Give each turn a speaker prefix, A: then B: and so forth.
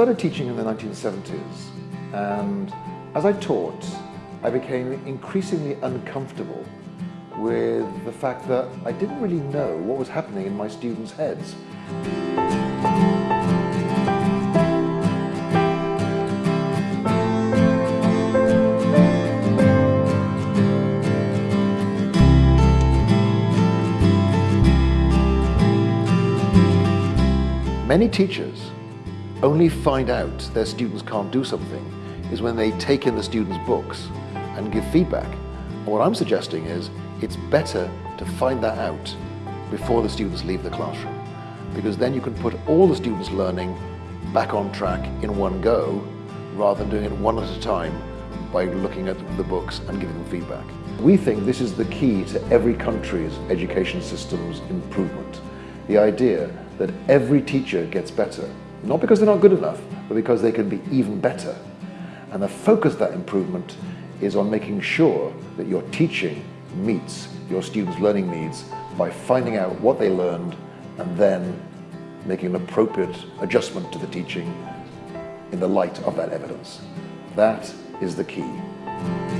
A: started teaching in the 1970s and as I taught, I became increasingly uncomfortable with the fact that I didn't really know what was happening in my students' heads. Many teachers only find out their students can't do something is when they take in the students' books and give feedback. And what I'm suggesting is it's better to find that out before the students leave the classroom because then you can put all the students learning back on track in one go rather than doing it one at a time by looking at the books and giving them feedback. We think this is the key to every country's education system's improvement. The idea that every teacher gets better, not because they're not good enough, but because they can be even better. And the focus of that improvement is on making sure that your teaching meets your students' learning needs by finding out what they learned and then making an appropriate adjustment to the teaching in the light of that evidence. That is the key.